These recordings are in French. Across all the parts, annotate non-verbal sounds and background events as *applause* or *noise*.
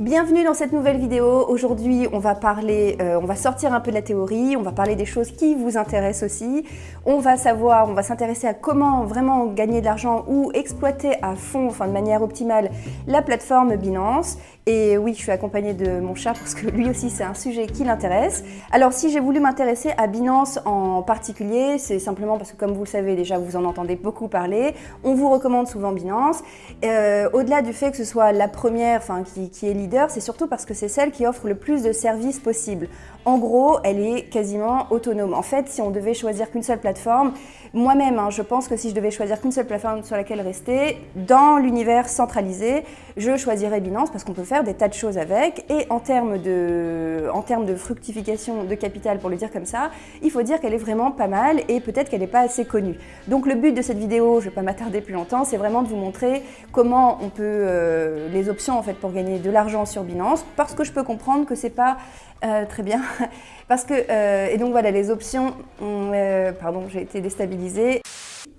Bienvenue dans cette nouvelle vidéo. Aujourd'hui, on va parler, euh, on va sortir un peu de la théorie, on va parler des choses qui vous intéressent aussi. On va savoir, on va s'intéresser à comment vraiment gagner de l'argent ou exploiter à fond, enfin de manière optimale, la plateforme Binance. Et oui, je suis accompagnée de mon chat parce que lui aussi, c'est un sujet qui l'intéresse. Alors, si j'ai voulu m'intéresser à Binance en particulier, c'est simplement parce que, comme vous le savez déjà, vous en entendez beaucoup parler. On vous recommande souvent Binance. Euh, Au-delà du fait que ce soit la première, enfin, qui, qui est leader, c'est surtout parce que c'est celle qui offre le plus de services possibles. En gros, elle est quasiment autonome. En fait, si on devait choisir qu'une seule plateforme, moi-même, hein, je pense que si je devais choisir qu'une seule plateforme sur laquelle rester, dans l'univers centralisé, je choisirais Binance parce qu'on peut faire des tas de choses avec. Et en termes de, fructification de capital, pour le dire comme ça, il faut dire qu'elle est vraiment pas mal et peut-être qu'elle n'est pas assez connue. Donc le but de cette vidéo, je ne vais pas m'attarder plus longtemps, c'est vraiment de vous montrer comment on peut, euh, les options en fait pour gagner de l'argent sur Binance, parce que je peux comprendre que c'est pas euh, très bien. *laughs* Parce que, euh, et donc voilà, les options, euh, pardon, j'ai été déstabilisée.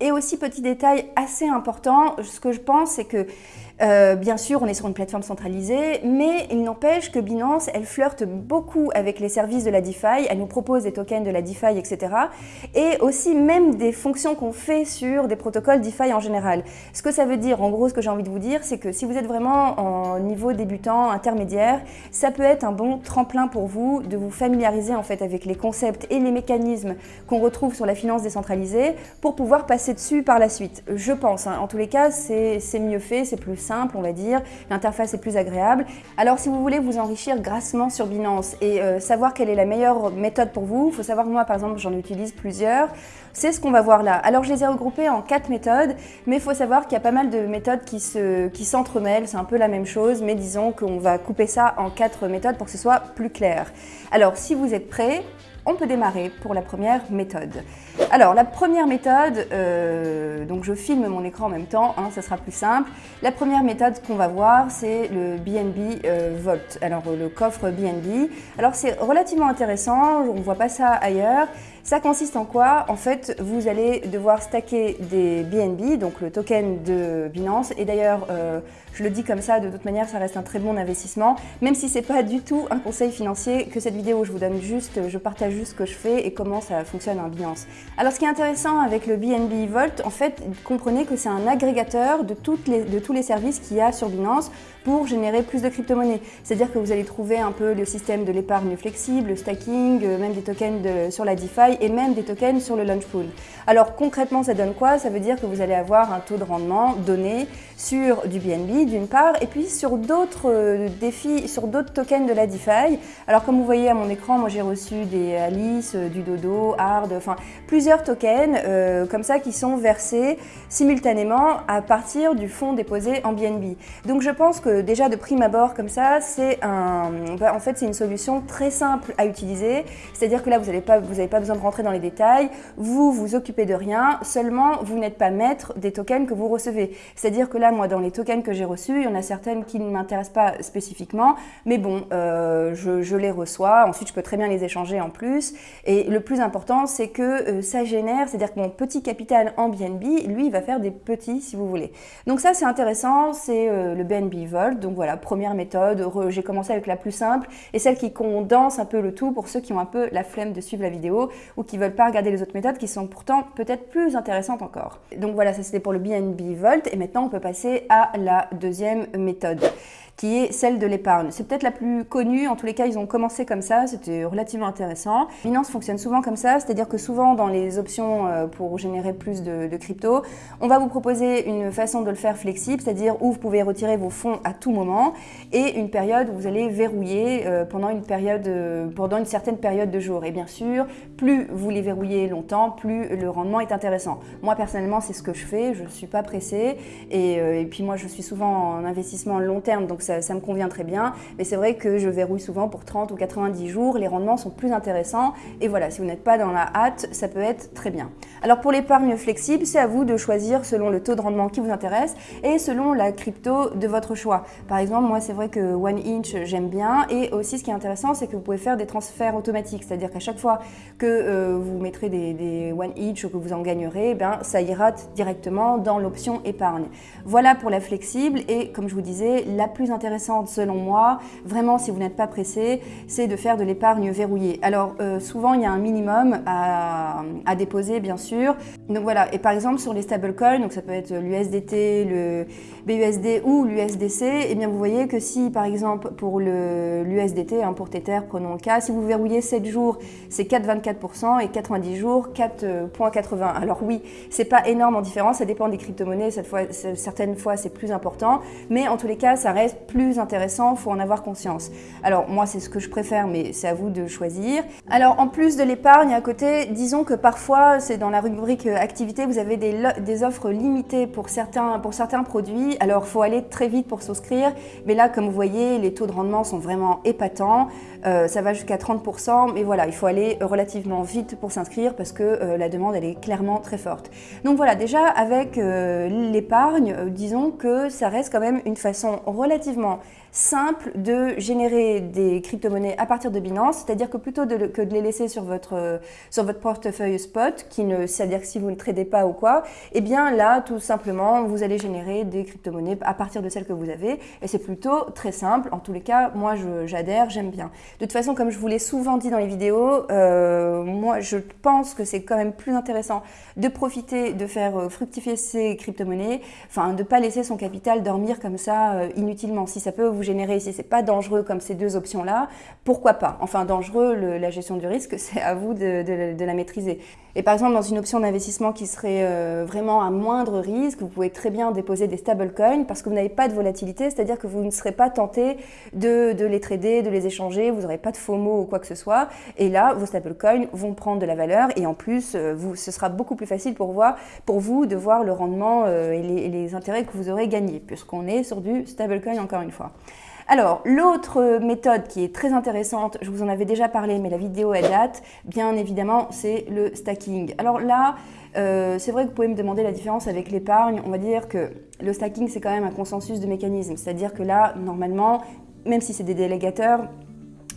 Et aussi, petit détail assez important, ce que je pense, c'est que euh, bien sûr, on est sur une plateforme centralisée, mais il n'empêche que Binance, elle flirte beaucoup avec les services de la DeFi, elle nous propose des tokens de la DeFi, etc. Et aussi même des fonctions qu'on fait sur des protocoles DeFi en général. Ce que ça veut dire, en gros, ce que j'ai envie de vous dire, c'est que si vous êtes vraiment en niveau débutant, intermédiaire, ça peut être un bon tremplin pour vous de vous familiariser en fait avec les concepts et les mécanismes qu'on retrouve sur la finance décentralisée pour pouvoir passer dessus par la suite. Je pense, hein. en tous les cas, c'est mieux fait, c'est plus simple, on va dire. L'interface est plus agréable. Alors, si vous voulez vous enrichir grassement sur Binance et euh, savoir quelle est la meilleure méthode pour vous, il faut savoir que moi, par exemple, j'en utilise plusieurs. C'est ce qu'on va voir là. Alors, je les ai regroupées en quatre méthodes, mais il faut savoir qu'il y a pas mal de méthodes qui s'entremêlent. C'est un peu la même chose, mais disons qu'on va couper ça en quatre méthodes pour que ce soit plus clair. Alors, si vous êtes prêts, on peut démarrer pour la première méthode. Alors, la première méthode, euh, donc je filme mon écran en même temps, hein, ça sera plus simple. La première méthode qu'on va voir, c'est le BNB euh, alors le coffre BNB. Alors, c'est relativement intéressant, on ne voit pas ça ailleurs. Ça consiste en quoi En fait, vous allez devoir stacker des BNB, donc le token de Binance. Et d'ailleurs, euh, je le dis comme ça, de toute manière, ça reste un très bon investissement, même si c'est pas du tout un conseil financier que cette vidéo, je vous donne juste, je partage juste ce que je fais et comment ça fonctionne en Binance. Alors, ce qui est intéressant avec le BNB Vault, en fait, comprenez que c'est un agrégateur de, les, de tous les services qu'il y a sur Binance pour générer plus de crypto-monnaies. C'est-à-dire que vous allez trouver un peu le système de l'épargne flexible, le stacking, euh, même des tokens sur la DeFi et même des tokens sur le launch pool. Alors concrètement, ça donne quoi? Ça veut dire que vous allez avoir un taux de rendement donné sur du BNB d'une part et puis sur d'autres euh, défis, sur d'autres tokens de la DeFi. Alors comme vous voyez à mon écran, moi j'ai reçu des Alice, euh, du Dodo, Hard, enfin plusieurs tokens comme ça qui sont versés simultanément à partir du fonds déposé en BNB. Donc je pense que déjà de prime abord comme ça, c'est un, en fait une solution très simple à utiliser. C'est-à-dire que là vous n'avez pas, pas besoin de rentrer dans les détails, vous vous occupez de rien, seulement vous n'êtes pas maître des tokens que vous recevez. C'est-à-dire que là moi dans les tokens que j'ai reçus, il y en a certaines qui ne m'intéressent pas spécifiquement, mais bon, euh, je, les reçois, ensuite je peux très bien les échanger en plus. Et le plus important, c'est que euh, ça génère, c'est-à-dire que mon petit capital en BNB, lui, il va faire des petits, si vous voulez. Donc ça, c'est intéressant, c'est euh, le BNB Donc voilà, première méthode, j'ai commencé avec la plus simple et celle qui condense un peu le tout pour ceux qui ont un peu la flemme de suivre la vidéo ou qui veulent pas regarder les autres méthodes qui sont pourtant peut-être plus intéressantes encore. Donc voilà, ça c'était pour le BNB Vault et maintenant on peut passer à la deuxième méthode qui est celle de l'épargne. C'est peut-être la plus connue, en tous les cas ils ont commencé comme ça, c'était relativement intéressant. Binance fonctionne souvent comme ça, c'est-à-dire que souvent dans les options euh, pour générer plus de, crypto, on va vous proposer une façon de le faire flexible, c'est-à-dire où vous pouvez retirer vos fonds à tout moment et une période où vous allez verrouiller euh, pendant une période, euh, pendant une certaine période de jours. Et bien sûr, plus vous les verrouillez longtemps, plus le rendement est intéressant. Moi personnellement, c'est ce que je fais, je ne suis pas pressée et, et puis moi je suis souvent en investissement long terme, donc ça, me convient très bien. Mais c'est vrai que je verrouille souvent pour 30 ou 90 jours, les rendements sont plus intéressants. Et voilà, si vous n'êtes pas dans la hâte, ça peut être très bien. Alors pour l'épargne flexible, c'est à vous de choisir selon le taux de rendement qui vous intéresse et selon la crypto de votre choix. Par exemple, moi c'est vrai que One Inch j'aime bien et aussi ce qui est intéressant c'est que vous pouvez faire des transferts automatiques, c'est-à-dire qu'à chaque fois que euh, vous mettrez des, One Inch ou que vous en gagnerez, ben, ça ira directement dans l'option épargne. Voilà pour la flexible et comme je vous disais, la plus intéressante selon moi, vraiment si vous n'êtes pas pressé, c'est de faire de l'épargne verrouillée. Alors euh, souvent il y a un minimum à, déposer bien sûr. Donc voilà, et par exemple sur les stablecoins, donc ça peut être l'USDT, le BUSD ou l'USDC, et eh bien vous voyez que si par exemple pour l'USDT, hein, pour Tether, prenons le cas, si vous verrouillez 7 jours, c'est 4,24% et 90 jours, 4,80. Alors oui, c'est pas énorme en différence, ça dépend des crypto-monnaies, certaines fois c'est plus important, mais en tous les cas ça reste plus intéressant, faut en avoir conscience. Alors moi c'est ce que je préfère, mais c'est à vous de choisir. Alors en plus de l'épargne à côté, disons que parfois c'est dans la rubrique activité, vous avez des, des offres limitées pour certains, pour certains produits, alors faut aller très vite pour souscrire, mais là comme vous voyez les taux de rendement sont vraiment épatants, euh, ça va jusqu'à 30%, mais voilà, il faut aller relativement vite pour s'inscrire parce que euh, la demande elle est clairement très forte. Donc voilà, déjà avec euh, l'épargne, disons que ça reste quand même une façon relativement simple de générer des crypto-monnaies à partir de Binance, c'est-à-dire que plutôt que de les laisser sur votre, sur votre portefeuille spot, qui c'est-à-dire que si vous ne tradez pas ou quoi, eh bien là, tout simplement, vous allez générer des crypto-monnaies à partir de celles que vous avez, et c'est plutôt très simple. En tous les cas, moi, j'adhère, j'aime bien. De toute façon, comme je vous l'ai souvent dit dans les vidéos, euh, moi, je pense que c'est quand même plus intéressant de profiter, de faire euh, fructifier ces crypto-monnaies, enfin, de ne pas laisser son capital dormir comme ça euh, inutilement. Si ça peut vous générer, si c'est pas dangereux comme ces deux options-là, pourquoi pas? Enfin, dangereux, la gestion du risque, *laughs* c'est à vous de, la maîtriser. Et par exemple, dans une option d'investissement qui serait euh, vraiment à moindre risque, vous pouvez très bien déposer des stablecoins parce que vous n'avez pas de volatilité, c'est-à-dire que vous ne serez pas tenté de, les trader, de les échanger, vous n'aurez pas de FOMO ou quoi que ce soit. Et là, vos stablecoins vont prendre de la valeur et en plus, euh, ce sera beaucoup plus facile pour, vous de voir le rendement euh, et les intérêts que vous aurez gagnés, puisqu'on est sur du stablecoin encore une fois. Alors, l'autre méthode qui est très intéressante, je vous en avais déjà parlé, mais la vidéo est date, bien évidemment, c'est le stacking. Alors là, euh, c'est vrai que vous pouvez me demander la différence avec l'épargne. On va dire que le stacking, c'est quand même un consensus de mécanisme. C'est-à-dire que là, normalement, même si c'est des délégateurs,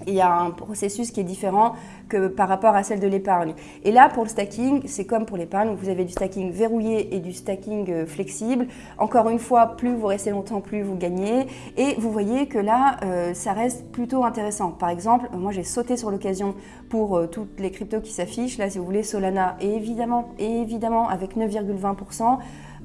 il y a un processus qui est différent que par rapport à celle de l'épargne. Et là, pour le stacking, c'est comme pour l'épargne, vous avez du stacking verrouillé et du stacking euh, flexible. Encore une fois, plus vous restez longtemps, plus vous gagnez. Et vous voyez que là, euh, ça reste plutôt intéressant. Par exemple, moi j'ai sauté sur l'occasion pour euh, toutes les cryptos qui s'affichent. Là, si vous voulez, Solana, évidemment, évidemment, avec 9,20%,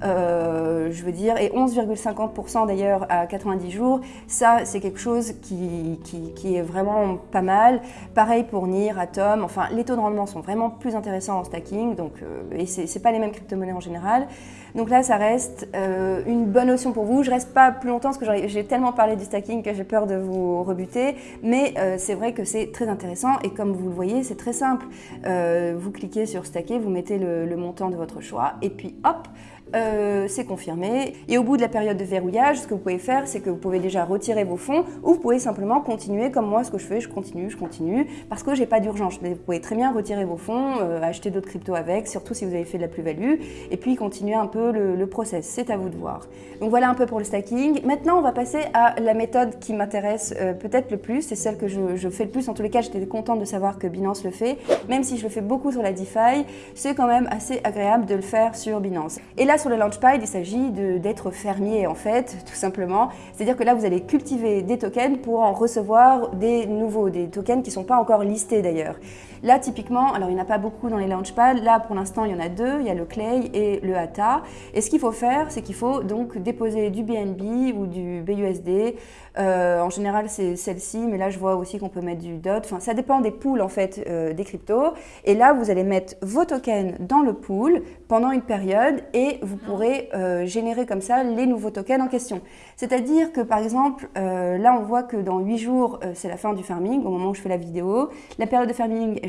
euh, je veux dire, et 11,50% d'ailleurs à 90 jours, ça c'est quelque chose qui, est vraiment pas mal. Pareil pour NIR, Atom, enfin les taux de rendement sont vraiment plus intéressants en stacking, donc, euh, et c'est pas les mêmes crypto-monnaies en général. Donc là ça reste euh, une bonne option pour vous. Je reste pas plus longtemps parce que j'ai tellement parlé du stacking que j'ai peur de vous rebuter, mais c'est vrai que c'est très intéressant et comme vous le voyez c'est très simple. vous cliquez sur stacker, vous mettez le montant de votre choix et puis hop, euh, c'est confirmé. Et au bout de la période de verrouillage, ce que vous pouvez faire, c'est que vous pouvez déjà retirer vos fonds ou vous pouvez simplement continuer comme moi, ce que je fais, je continue, je continue, parce que j'ai pas d'urgence. Vous pouvez très bien retirer vos fonds, euh, acheter d'autres cryptos avec, surtout si vous avez fait de la plus-value, et puis continuer un peu le, process. C'est à vous de voir. Donc voilà un peu pour le stacking. Maintenant, on va passer à la méthode qui m'intéresse euh, peut-être le plus, c'est celle que je, je, fais le plus. En tous les cas, j'étais contente de savoir que Binance le fait, même si je le fais beaucoup sur la DeFi, c'est quand même assez agréable de le faire sur Binance. Et là, sur le Launchpad, il s'agit d'être fermier en fait, tout simplement. C'est-à-dire que là, vous allez cultiver des tokens pour en recevoir des nouveaux, des tokens qui ne sont pas encore listés d'ailleurs. Là, typiquement, alors il n'y en a pas beaucoup dans les Launchpad. Là, pour l'instant, il y en a deux. Il y a le Clay et le ATA. Et ce qu'il faut faire, c'est qu'il faut donc déposer du BNB ou du BUSD. Euh, en général, c'est celle-ci, mais là, je vois aussi qu'on peut mettre du DOT. Enfin, ça dépend des pools, en fait, euh, des cryptos. Et là, vous allez mettre vos tokens dans le pool pendant une période et vous pourrez euh, générer comme ça les nouveaux tokens en question. C'est-à-dire que, par exemple, là, on voit que dans 8 jours, c'est la fin du farming, au moment où je fais la vidéo. La période de farming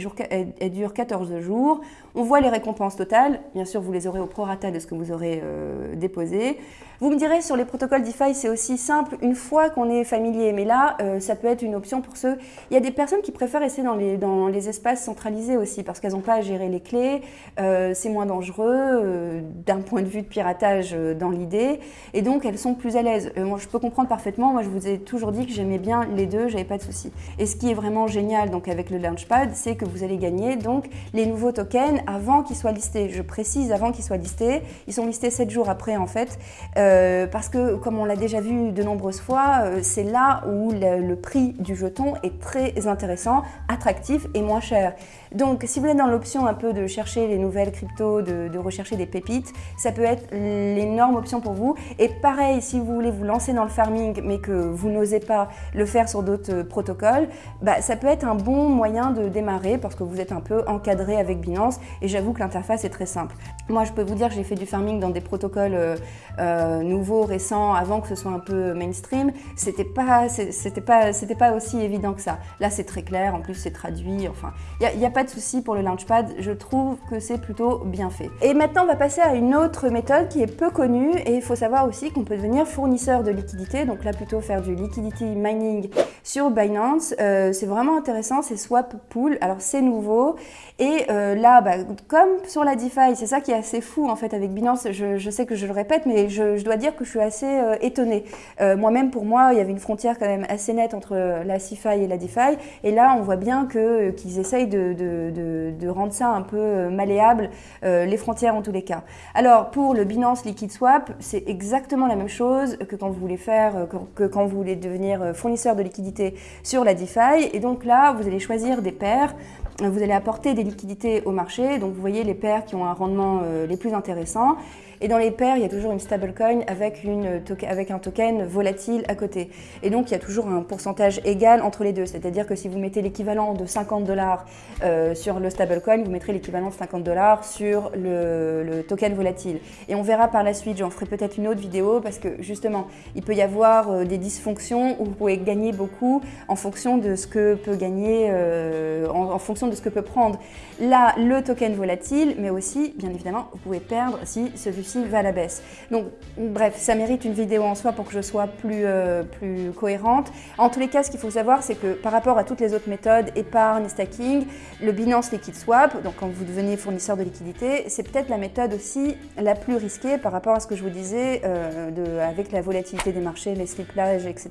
dure 14 jours. On voit les récompenses totales. Bien sûr, vous les aurez au prorata de ce que vous aurez déposé. Vous me direz, sur les protocoles DeFi, c'est aussi simple une fois qu'on est familier. Mais là, euh, ça peut être une option pour ceux... Il y a des personnes qui préfèrent rester dans les, espaces centralisés aussi parce qu'elles n'ont pas à gérer les clés. Euh, c'est moins dangereux euh, d'un point de vue de piratage dans l'idée, et donc elles sont plus à l'aise. moi, je peux comprendre parfaitement, moi je vous ai toujours dit que j'aimais bien les deux, j'avais pas de souci. Et ce qui est vraiment génial donc avec le Launchpad, c'est que vous allez gagner donc les nouveaux tokens avant qu'ils soient listés. Je précise avant qu'ils soient listés, ils sont listés 7 jours après en fait, parce que comme on l'a déjà vu de nombreuses fois, c'est là où le prix du jeton est très intéressant, attractif et moins cher. Donc si vous êtes dans l'option un peu de chercher les nouvelles cryptos, de, rechercher des pépites, ça peut être l'énorme option pour vous. Et pareil, si vous voulez vous lancer dans le farming mais que vous n'osez pas le faire sur d'autres euh, protocoles, bah, ça peut être un bon moyen de démarrer parce que vous êtes un peu encadré avec Binance et j'avoue que l'interface est très simple. Moi je peux vous dire que j'ai fait du farming dans des protocoles euh, euh, nouveaux, récents, avant que ce soit un peu mainstream. C'était pas, pas, aussi évident que ça. Là c'est très clair, en plus c'est traduit, enfin, il n'y a, pas de souci pour le Launchpad, je trouve que c'est plutôt bien fait. Et maintenant, on va passer à une autre méthode qui est peu connue et il faut savoir aussi qu'on peut devenir fournisseur de liquidité, donc là plutôt faire du liquidity mining sur Binance. Euh, c'est vraiment intéressant, c'est Swap Pool, alors c'est nouveau et là, bah, comme sur la DeFi, c'est ça qui est assez fou en fait avec Binance, je, sais que je le répète, mais je, dois dire que je suis assez euh, étonnée. Moi-même, pour moi, il y avait une frontière quand même assez nette entre la CeFi et la DeFi et là, on voit bien qu'ils essayent de rendre ça un peu euh, malléable, euh, les frontières en tous les cas. Alors pour le Binance Liquid Swap, c'est exactement la même chose que quand vous voulez faire, euh, que, quand vous voulez devenir fournisseur de liquidités sur la DeFi. Et donc là, vous allez choisir des paires vous allez apporter des liquidités au marché, donc vous voyez les paires qui ont un rendement les plus intéressants. Et dans les paires, il y a toujours une stablecoin avec, avec un token volatile à côté. Et donc, il y a toujours un pourcentage égal entre les deux. C'est-à-dire que si vous mettez l'équivalent de 50 dollars euh, sur le stablecoin, vous mettrez l'équivalent de 50 dollars sur le, token volatile. Et on verra par la suite, j'en ferai peut-être une autre vidéo parce que justement, il peut y avoir euh, des dysfonctions où vous pouvez gagner beaucoup en fonction de ce que peut gagner, euh, en, fonction de ce que peut prendre là le token volatile, mais aussi, bien évidemment, vous pouvez perdre si celui va à la baisse. Donc bref, ça mérite une vidéo en soi pour que je sois plus, euh, plus cohérente. En tous les cas, ce qu'il faut savoir, c'est que par rapport à toutes les autres méthodes, épargne, stacking, le Binance Liquid Swap, donc quand vous devenez fournisseur de liquidité, c'est peut-être la méthode aussi la plus risquée par rapport à ce que je vous disais, euh, avec la volatilité des marchés, les sliplages, etc.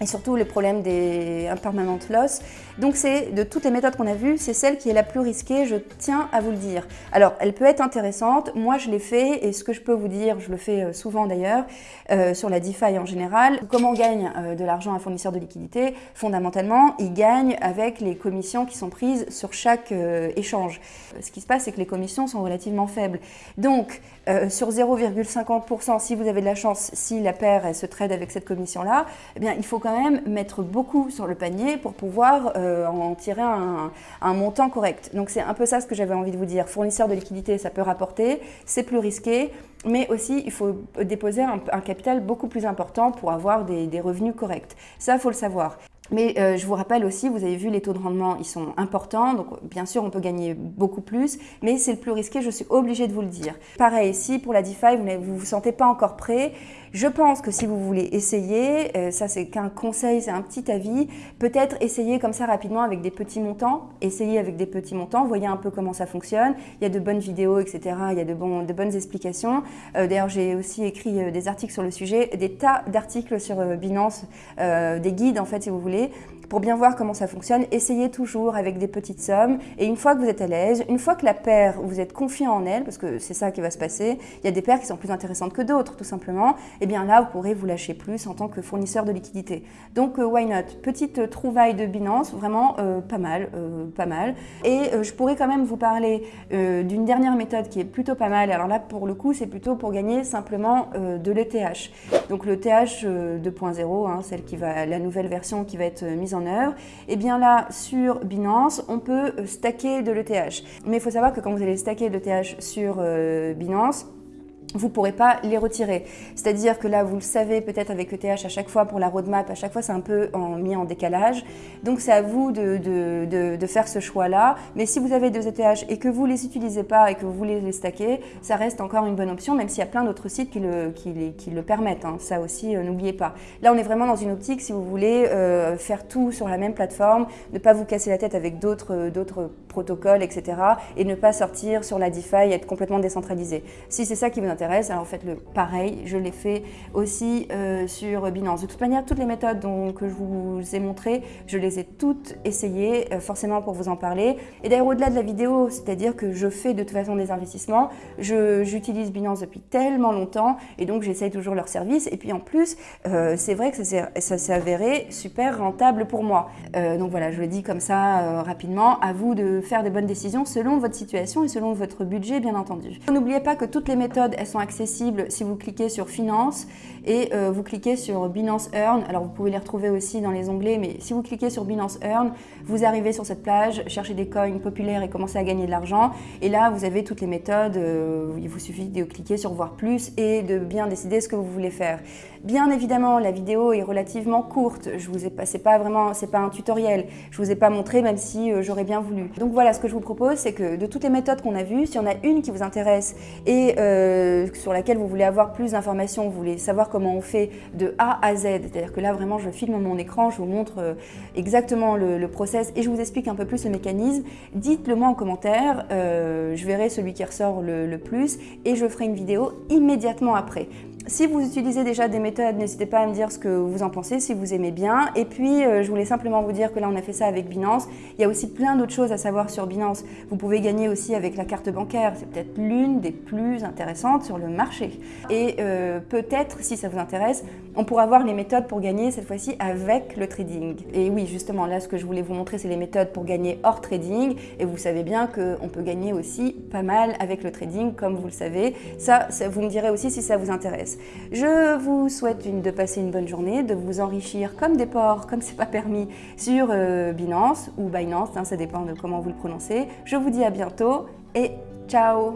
Et surtout les problèmes des impermanent loss. Donc c'est de toutes les méthodes qu'on a vues, c'est celle qui est la plus risquée, je tiens à vous le dire. Alors, elle peut être intéressante, moi je l'ai fait et ce que je peux vous dire, je le fais euh, souvent d'ailleurs, euh, sur la DeFi en général. Comment gagne euh, de l'argent un fournisseur de liquidité Fondamentalement, il gagne avec les commissions qui sont prises sur chaque échange. Ce qui se passe, c'est que les commissions sont relativement faibles. Donc, sur 0,50%, si vous avez de la chance, si la paire se trade avec cette commission-là, eh bien, il faut quand même mettre beaucoup sur le panier pour pouvoir en tirer un, un montant correct. Donc, c'est un peu ça ce que j'avais envie de vous dire. Fournisseur de liquidité, ça peut rapporter, c'est plus risqué, mais aussi il faut déposer un, capital beaucoup plus important pour avoir des, revenus corrects. Ça, il faut le savoir. Mais euh, je vous rappelle aussi, vous avez vu les taux de rendement, ils sont importants, donc bien sûr on peut gagner beaucoup plus, mais c'est le plus risqué, je suis obligée de vous le dire. Pareil, si pour la DeFi vous ne vous sentez pas encore prêt, je pense que si vous voulez essayer, euh, ça c'est qu'un conseil, c'est un petit avis, peut-être essayer comme ça rapidement avec des petits montants, essayer avec des petits montants, voyez un peu comment ça fonctionne, il y a de bonnes vidéos, etc., il y a de, bon, de bonnes explications. Euh, d'ailleurs j'ai aussi écrit des articles sur le sujet, des tas d'articles sur Binance, des guides en fait si vous voulez, pour bien voir comment ça fonctionne, essayez toujours avec des petites sommes. Et une fois que vous êtes à l'aise, une fois que la paire, vous êtes confiant en elle, parce que c'est ça qui va se passer, il y a des paires qui sont plus intéressantes que d'autres, tout simplement, et eh bien là, vous pourrez vous lâcher plus en tant que fournisseur de liquidité. Donc, euh, why not? Petite trouvaille de Binance, vraiment euh, pas mal, euh, pas mal. Et je pourrais quand même vous parler d'une dernière méthode qui est plutôt pas mal. Alors là, pour le coup, c'est plutôt pour gagner simplement de l'ETH. Donc le TH 2.0, hein, celle qui va, la nouvelle version qui va être mise en et eh bien là, sur Binance, on peut euh, stacker de l'ETH. Mais il faut savoir que quand vous allez stacker de l'ETH sur euh, Binance, vous ne pourrez pas les retirer. C'est-à-dire que là, vous le savez peut-être avec ETH à chaque fois pour la roadmap, à chaque fois c'est un peu mis en décalage. Donc c'est à vous de, faire ce choix-là. Mais si vous avez deux ETH et que vous ne les utilisez pas et que vous voulez les stacker, ça reste encore une bonne option, même s'il y a plein d'autres sites qui le, permettent. Hein. Ça aussi, euh, n'oubliez pas. Là, on est vraiment dans une optique, si vous voulez, euh, faire tout sur la même plateforme, ne pas vous casser la tête avec d'autres protocoles, etc. et ne pas sortir sur la DeFi et être complètement décentralisé. Si c'est ça qui vous intéresse, intéresse, alors faites-le pareil. Je l'ai fait aussi euh, sur Binance. De toute manière, toutes les méthodes dont, que je vous ai montrées, je les ai toutes essayées, euh, forcément pour vous en parler. Et d'ailleurs, au-delà de la vidéo, c'est-à-dire que je fais de toute façon des investissements, j'utilise Binance depuis tellement longtemps et donc j'essaye toujours leur service. Et puis en plus, euh, c'est vrai que ça s'est avéré super rentable pour moi. donc voilà, je le dis comme ça rapidement. À vous de faire des bonnes décisions selon votre situation et selon votre budget, bien entendu. N'oubliez pas que toutes les méthodes, elles sont accessibles si vous cliquez sur Finance et euh, vous cliquez sur Binance Earn. Alors vous pouvez les retrouver aussi dans les onglets, mais si vous cliquez sur Binance Earn, vous arrivez sur cette plage, cherchez des coins populaires et commencez à gagner de l'argent. Et là, vous avez toutes les méthodes. Euh, il vous suffit de cliquer sur Voir plus et de bien décider ce que vous voulez faire. Bien évidemment, la vidéo est relativement courte. Je vous ai pas, pas vraiment, c'est pas un tutoriel. Je vous ai pas montré, même si euh, j'aurais bien voulu. Donc voilà, ce que je vous propose, c'est que de toutes les méthodes qu'on a vues, s'il y en a une qui vous intéresse et sur laquelle vous voulez avoir plus d'informations, vous voulez savoir comment on fait de A à Z. C'est-à-dire que là, vraiment, je filme mon écran, je vous montre euh, exactement le, process et je vous explique un peu plus le mécanisme. Dites-le moi en commentaire, euh, je verrai celui qui ressort le plus et je ferai une vidéo immédiatement après. Si vous utilisez déjà des méthodes, n'hésitez pas à me dire ce que vous en pensez, si vous aimez bien. Et puis, euh, je voulais simplement vous dire que là, on a fait ça avec Binance. Il y a aussi plein d'autres choses à savoir sur Binance. Vous pouvez gagner aussi avec la carte bancaire. C'est peut-être l'une des plus intéressantes sur le marché. Et euh, peut-être, si ça vous intéresse, on pourra voir les méthodes pour gagner cette fois-ci avec le trading. Et oui, justement, là, ce que je voulais vous montrer, c'est les méthodes pour gagner hors trading. Et vous savez bien qu'on peut gagner aussi pas mal avec le trading, comme vous le savez. Ça, ça vous me direz aussi si ça vous intéresse. Je vous souhaite de passer une bonne journée, de vous enrichir comme des porcs, comme c'est pas permis, sur euh, Binance ou Binance, hein, ça dépend de comment vous le prononcez. Je vous dis à bientôt et ciao